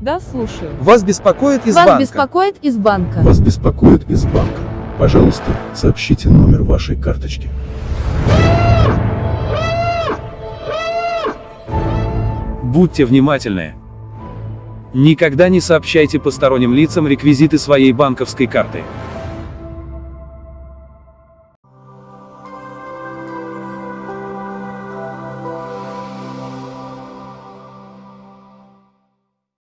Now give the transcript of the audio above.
Да, слушаю. Вас беспокоит из Вас банка. беспокоит из банка. Вас беспокоит из банка. Пожалуйста, сообщите номер вашей карточки. Будьте внимательны. Никогда не сообщайте посторонним лицам реквизиты своей банковской карты.